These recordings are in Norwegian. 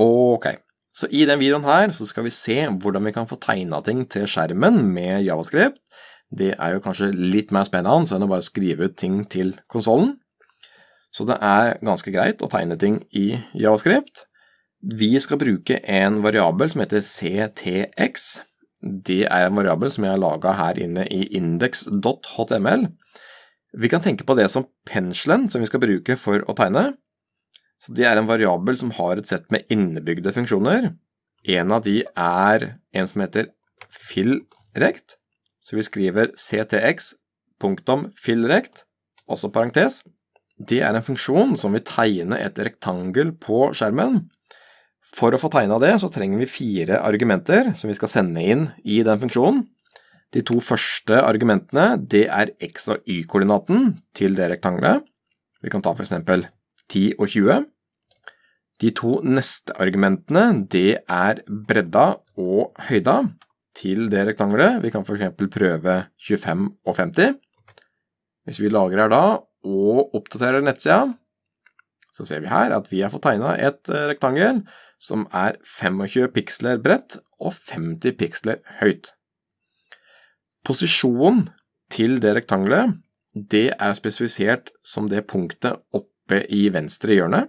Ok, så i den videoen her så skal vi se hvordan vi kan få tegnet ting til skjermen med JavaScript. Det er jo kanskje litt mer spennende enn å bare skrive ut ting til konsolen. Så det er ganske greit å tegne ting i JavaScript. Vi skal bruke en variabel som heter ctx. Det er en variabel som jeg har laget her inne i index.html. Vi kan tenke på det som penselen som vi skal bruke for å tegne. Så det er en variabel som har et sett med innebygde funksjoner. En av de er en som heter fillrect, så vi skriver ctx.fillrect, også parentes. Det er en funksjon som vil tegne et rektangel på skjermen. For å få tegnet det så trenger vi fire argumenter som vi skal sende inn i den funksjonen. De to første argumentene det er x- og y-koordinaten til det rektangelet. Vi kan ta for eksempel 10 og 20. De to neste argumentene, det er bredda og høyda til det rektangelet. Vi kan eksempel prøve 25 og 50. Hvis vi lagrer da og oppdaterer nettsida, så ser vi her at vi har fått tegnet et eh, rektangel som er 25 piksler bredt og 50 piksler høyt. Posisjonen til det rektangelet, det er spesifisert som det punktet oppe i venstre hjørne.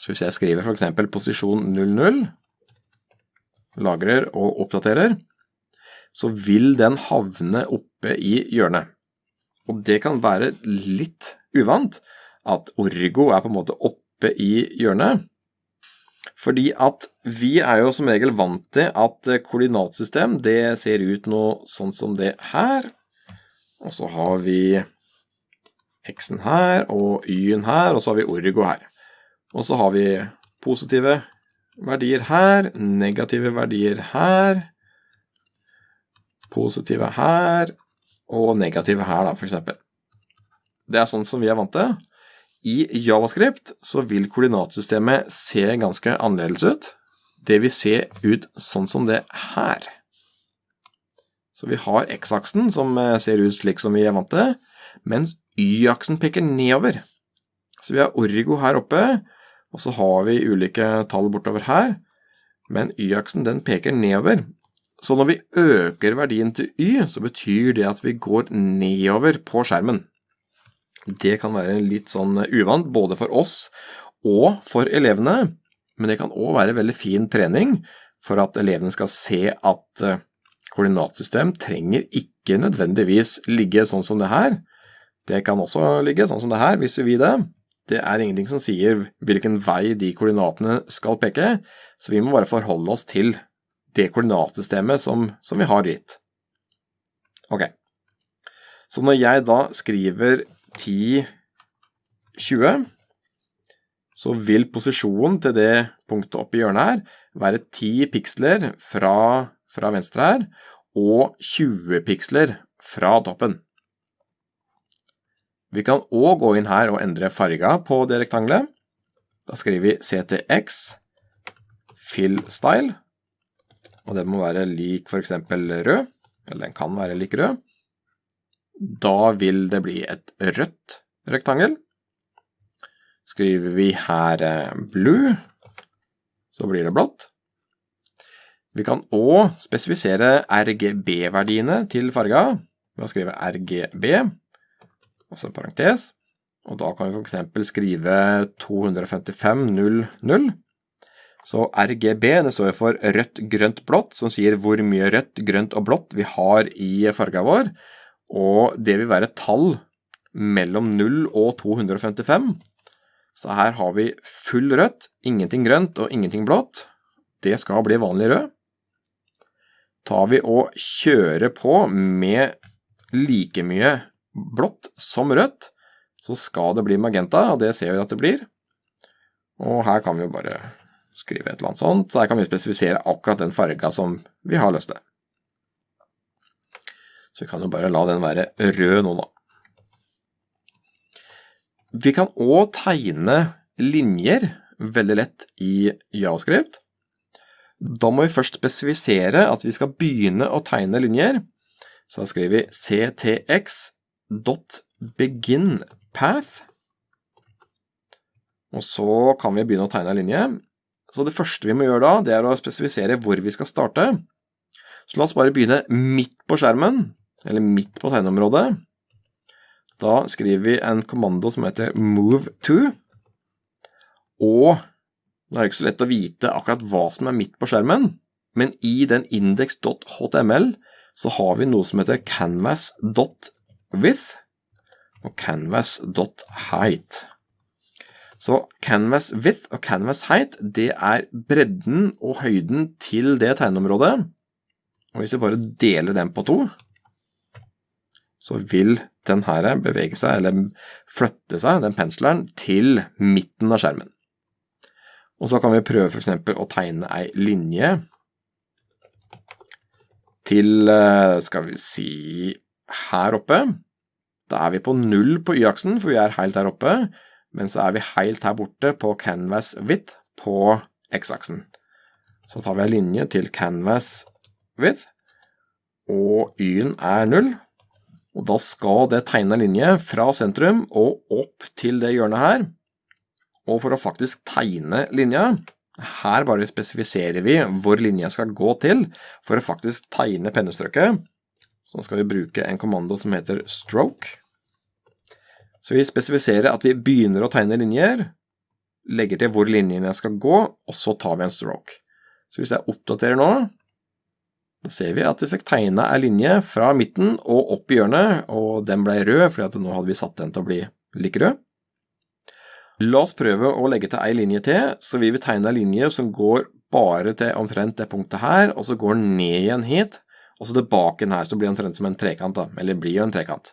Så hvis jeg skriver eksempel posisjon 00, lagrer og oppdaterer, så vil den havne oppe i hjørnet. Og det kan være litt uvant at Orgo er på en måte oppe i hjørnet. Fordi at vi er jo som regel vant til at koordinatsystem det ser ut noe sånn som det her. Og så har vi x-en her og y-en her, og så har vi Orgo her. Og så har vi positive verdier her, negative verdier her, positive her, og negative her da, for eksempel. Det er sånn som vi er vant til. I JavaScript så vil koordinatsystemet se ganske annerledes ut. Det vil se ut sånn som det her. Så vi har x-aksen som eh, ser ut slik som vi er vant til, mens y-aksen peker nedover. Så vi har orgo her oppe, og så har vi ulike tall bortover her, men y-aksen den peker nedover. Så når vi øker verdien til y, så betyr det at vi går nedover på skjermen. Det kan være litt sånn uvant både for oss og for elevene, men det kan også være veldig fin trening for at elevene skal se at eh, koordinatsystem trenger ikke nødvendigvis ligge sånn som det her. Det kan også ligge sånn som det her, hvis vi vil det. Det er ingenting som sier hvilken vei de koordinatene skal peke, så vi må bare forholde oss til det koordinatsystemet som, som vi har gitt. Ok, så når jeg da skriver 10, 20, så vil posisjonen til det punktet oppe i hjørnet her være 10 piksler fra, fra venstre her, og 20 piksler fra toppen. Vi kan også gå inn her og endre farga på det rektangelet. Da skriver vi ctx fill style, og det må være lik for eksempel rød, eller den kan være lik rød. Da vil det bli et rødt rektangel. Skriver vi her eh, blue, så blir det blått. Vi kan også spesifisere RGB-verdiene til farga ved å skrive RGB, altså en parentes, og da kan vi eksempel skrive 255.00. Så RGB det står for rødt, grønt, blått, som sier hvor mye rødt, grønt og blått vi har i farga vår, og det vil være tall mellom 0 og 255. Så her har vi full rødt, ingenting grønt og ingenting blått. Det skal bli vanlig rød. Tar vi og kjører på med like mye blått som rødt, så skal det bli magenta, og det ser vi at det blir. Og her kan vi jo bare skrive et eller annet sånt, så her kan vi spesifisere akkurat den farga som vi har lyst til. Så vi kan jo bare la den være rød nå da. Vi kan også tegne linjer veldig lett i JavaScript. Da må vi først spesifisere at vi skal begynne å tegne linjer. Så da skriver vi ctx.beginPath. Og så kan vi begynne å tegne en linje. Så det første vi må gjøre da, det er å spesifisere hvor vi skal starte. Så la oss bare begynne midt på skjermen, eller midt på tegneområdet. Da skriver vi en kommando som heter move to, og nå er det ikke så lett å vite akkurat hva som er midt på skjermen, men i den index.html så har vi noe som heter canvas.width og canvas.height. Så canvas width og canvas height, det er bredden og høyden til det tegneområdet. Og hvis vi bare deler den på to, så vil den her bevege seg, eller flytte seg, den pensleren, til midten av skjermen. Og så kan vi prøve eksempel å tegne ei linje til, eh, skal vi si, her oppe. Da er vi på null på y-aksen, for vi er helt der oppe men så er vi helt her borte på canvas width på x-aksen. Så tar vi en linje til canvas width, og y-en er 0. Og da skal det tegne linje fra sentrum og opp til det hjørnet her. Og for å faktisk tegne linja, her bare spesifiserer vi hvor linja skal gå til for å faktisk tegne pennestrøket. Så skal vi bruke en kommando som heter stroke. Så vi spesifiserer at vi begynner å tegne linjer, legger til hvor linjene skal gå, og så tar vi en stroke. Så hvis jeg oppdaterer nå, da ser vi at vi fikk tegna en linje fra midten og opp i hjørnet, og den ble rød, fordi nå hadde vi satt den til å bli like rød. La oss prøve å legge til en linje til, så vi vil tegne en linje som går bare til omtrent det punktet her, og så går den ned igjen hit, og så tilbake her, så det blir omtrent som en trekant da, eller blir jo en trekant.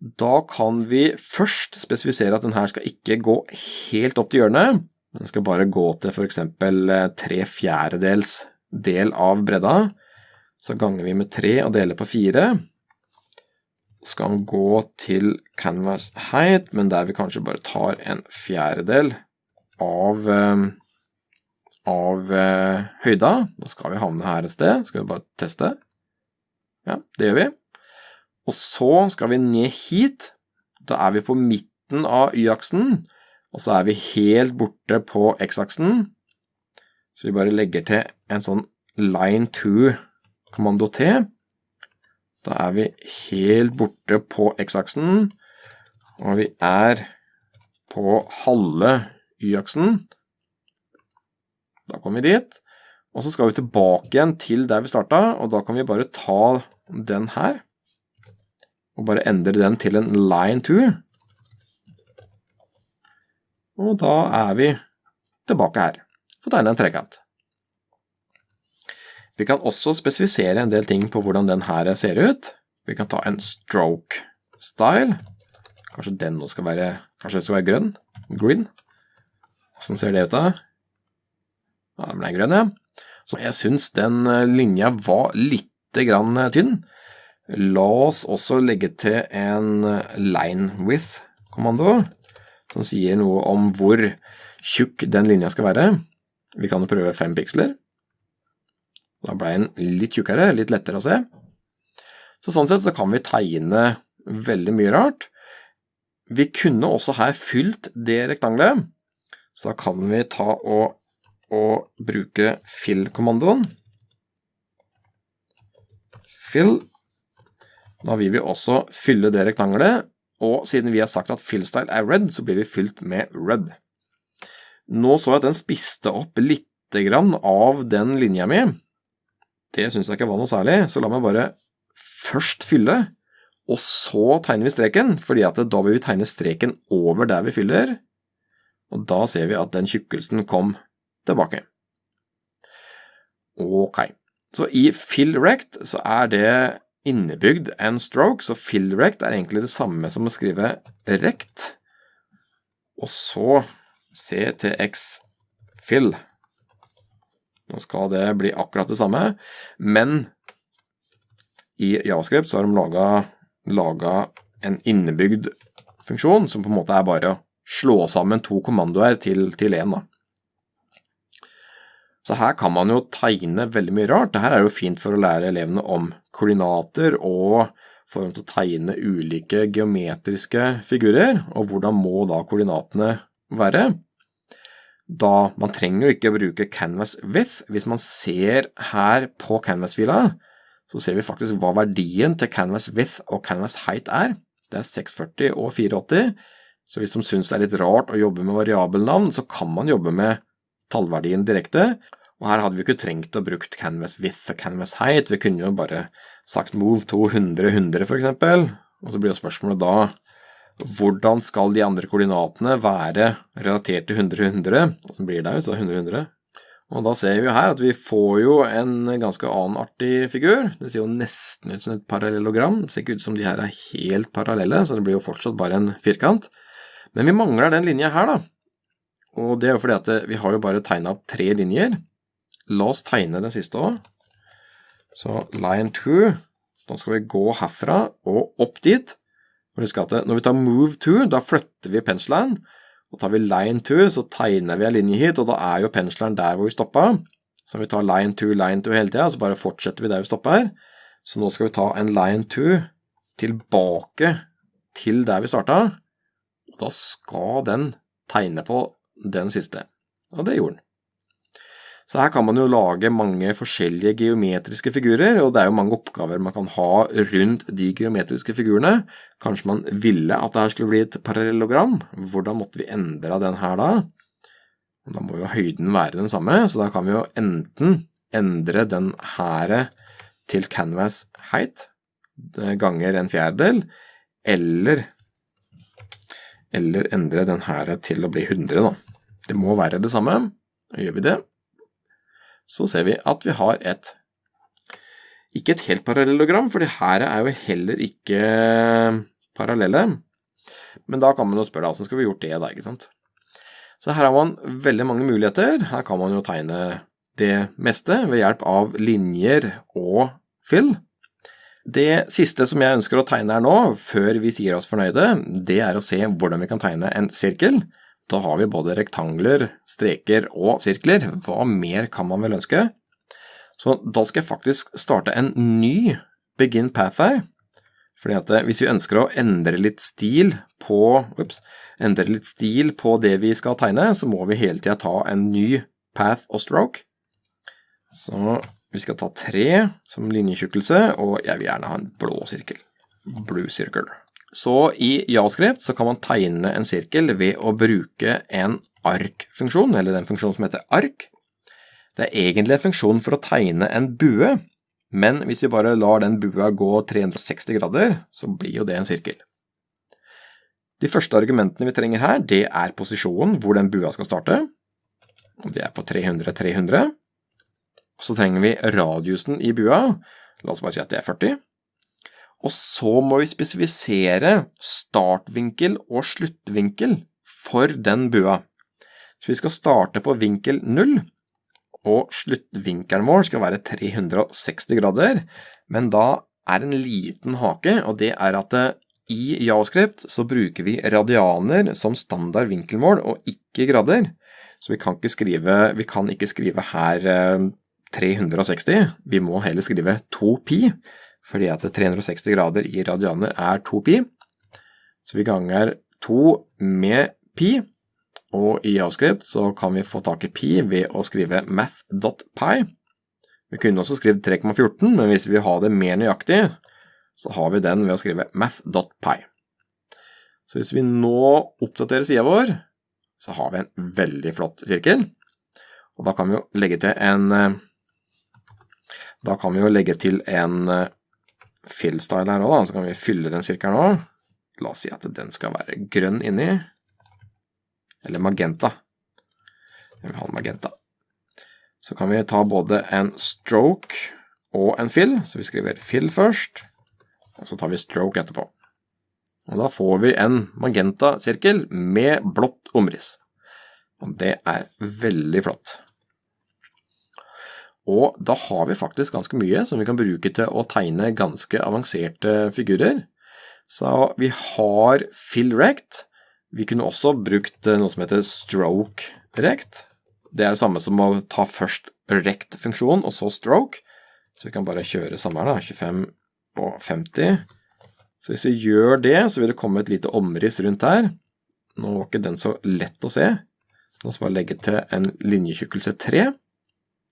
Da kan vi først spesifisere at den her skal ikke gå helt opp til hjørnet. Den skal bare gå til eksempel eh, tre fjerdedels del av bredda. Så ganger vi med tre og deler på fire. Så skal den gå til canvas height, men der vi kanskje bare tar en fjerdedel av, eh, av eh, høyda. Nå skal vi havne her et sted. Skal vi bare teste? Ja, det gjør vi. Og så skal vi ned hit. Da er vi på midten av y-aksen, og så er vi helt borte på x-aksen. Så vi bare legger til en sånn line to kommando T. Da er vi helt borte på x-aksen, og vi er på halve y-aksen. Da kommer vi dit. Og så skal vi tilbake igjen til der vi starta, og da kan vi bare ta den her og bare endre den til en line to. Og da er vi tilbake her. Får tegne en trekant. Vi kan også spesifisere en del ting på hvordan den her ser ut. Vi kan ta en stroke style. Kanskje den nå skal være, skal være grønn? Green. Hvordan ser det ut da? Den ble grønn, ja. Så jeg synes den eh, linja var litt grann eh, tynn. La oss også legge til en line width-kommando, som sier noe om hvor tjukk den linja skal være. Vi kan jo prøve 5 piksler. Da ble den litt tjukkere, litt lettere å se. Så sånn sett så kan vi tegne veldig mye rart. Vi kunne også her fylt det rektangelet, så da kan vi ta og, og bruke fill-kommandoen. Fill da vil vi også fylle det rektangelet, og siden vi har sagt at fillstyle er red, så blir vi fylt med red. Nå så jeg at den spiste opp litt av den linja mi. Det syns jeg ikke var noe særlig, så la meg bare først fylle, og så tegner vi streken, fordi at da vil vi tegne streken over der vi fyller, og da ser vi at den tjukkelsen kom tilbake. Ok, så i fill rect så er det innebygd en stroke, så fill rect er egentlig det samme som å skrive rect, og så ctx fill. Nå skal det bli akkurat det samme, men i JavaScript så har de laget, laget en innebygd funksjon, som på en måte er bare å slå sammen to kommandoer til. Da. Så her kan man jo tegne veldig mye rart. Dette er jo fint for å lære elevene om koordinater og for å tegne ulike geometriske figurer, og hvordan må da koordinatene være. da man trenger jo ikke bruke canvas width. Hvis man ser her på canvas-fila, så ser vi faktisk hva verdien til canvas width og canvas height er. Det er 640 og 480, så hvis de synes det er litt rart å jobbe med variabelnavn, så kan man jobbe med tallverdien direkte, og her hadde vi ikke trengt å bruke canvas width og canvas height, vi kunne jo bare sagt move to 100, 100 for eksempel, og så blir jo spørsmålet da hvordan skal de andre koordinatene være relatert til 100, 100, og så blir det hvis det er 100, 100. Og da ser vi jo her at vi får jo en ganske annen artig figur. Det ser jo nesten ut som et parallellogram. Det ser ikke ut som de her er helt parallelle, så det blir jo fortsatt bare en firkant. Men vi mangler den linja her, da. Og det er jo fordi at vi har jo bare tegna opp tre linjer. La oss tegne den siste òg. Så line 2. Da skal vi gå herfra og opp dit. Husk at når vi tar move 2, da flytter vi penselen. Og tar vi line 2, så tegner vi en linje hit, og da er jo penselen der hvor vi stoppa. Så vi tar line 2, line 2 hele tida, så bare fortsetter vi der vi stopper. Så nå skal vi ta en line 2 tilbake til der vi starta. Og da skal den tegne på den siste. Og det gjorde den. Så her kan man jo lage mange forskjellige geometriske figurer, og det er jo mange oppgaver man kan ha rundt de geometriske figurene. Kanskje man ville at det her skulle bli et parallellogram. Hvordan måtte vi endre den her da? Da må jo høyden være den samme, så da kan vi jo enten endre den her til canvas height eh, ganger en fjerdedel, eller, eller endre den her til å bli 100 da. Det må være det samme. Gjør vi det, så ser vi at vi har et ikke et helt parallellogram, for her er jo heller ikke parallelle. Men da kan man jo spørre hvordan skal vi gjort det da, ikke sant? Så her har man veldig mange muligheter. Her kan man jo tegne det meste ved hjelp av linjer og fill. Det siste som jeg ønsker å tegne her nå, før vi sier oss fornøyde, det er å se hvordan vi kan tegne en sirkel. Da har vi både rektangler, streker og sirkler. Hva mer kan man vel ønske? Så da skal jeg faktisk starte en ny begin path her. Fordi at eh, hvis vi ønsker å endre litt stil på, ups, endre litt stil på det vi skal tegne, så må vi hele tiden ta en ny path og stroke. Så vi skal ta tre som linjetjukkelse, og jeg vil gjerne ha en blå sirkel. Blue circle. Så i Javascript så kan man tegne en sirkel ved å bruke en ark-funksjon, eller den funksjonen som heter ark. Det er egentlig en funksjon for å tegne en bue, men hvis vi bare lar den bua gå 360 grader, så blir jo det en sirkel. De første argumentene vi trenger her, det er posisjonen hvor den bua skal starte. Det er på 300-300. Så trenger vi radiusen i bua. La oss bare si at det er 40. Og så må vi spesifisere startvinkel og sluttvinkel for den bua. Så vi skal starte på vinkel 0, og sluttvinkelen vår skal være 360 grader, men da er en liten hake, og det er at eh, i Javascript så bruker vi radianer som standard vinkelmål, og ikke grader. Så vi kan ikke skrive, vi kan ikke skrive her 360, eh, vi må heller skrive 2pi, fordi at 360 grader i radianer er 2 pi. Så vi ganger 2 med pi, og i avskrift så kan vi få tak i pi ved å skrive math.pi. Vi kunne også skrive 3,14, men hvis vi vil ha det mer nøyaktig, så har vi den ved å skrive math.pi. Så hvis vi nå oppdaterer sida vår, så har vi en veldig flott sirkel. Og da kan vi jo legge til en da kan vi jo legge til en fill-style her også, så kan vi fylle den sirkelen òg. La oss si at den skal være grønn inni. Eller magenta. Jeg vil ha en magenta. Så kan vi ta både en stroke og en fill, så vi skriver fill først, og så tar vi stroke etterpå. Og da får vi en magenta-sirkel med blått omriss. Og det er veldig flott. Og da har vi faktisk ganske mye som vi kan bruke til å tegne ganske avanserte figurer. Så vi har fill rect. Vi kunne også brukt noe som heter stroke rect. Det er det samme som å ta først rect-funksjonen og så stroke. Så vi kan bare kjøre samme her, da. 25 og 50. Så hvis vi gjør det, så vil det komme et lite omriss rundt her. Nå var ikke den så lett å se. La oss bare legge til en linjetjukkelse 3.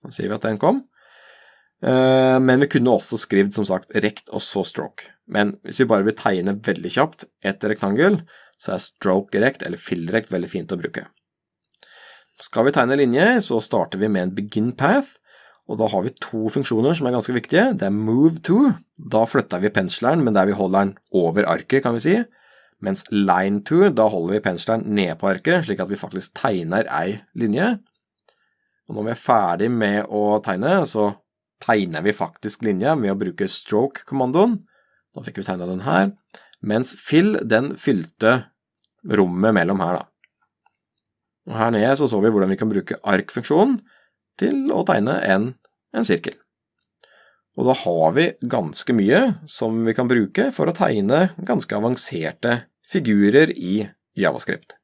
Da sier vi at den kom. Eh, men vi kunne også skrevet som sagt rekt og så stroke. Men hvis vi bare vil tegne veldig kjapt et rektangel, så er stroke rekt eller fill rekt veldig fint å bruke. Skal vi tegne linje, så starter vi med en begin path, og da har vi to funksjoner som er ganske viktige. Det er move to, da flytter vi pensleren, men der vi holder den over arket, kan vi si. Mens line to, da holder vi pensleren ned på arket, slik at vi faktisk tegner ei linje. Og når vi er ferdig med å tegne, så tegner vi faktisk linja med å bruke stroke-kommandoen. Da fikk vi tegna den her. Mens fill, den fylte rommet mellom her, da. Og her nede så så vi hvordan vi kan bruke ark-funksjonen til å tegne en, en sirkel. Og da har vi ganske mye som vi kan bruke for å tegne ganske avanserte figurer i Javascript.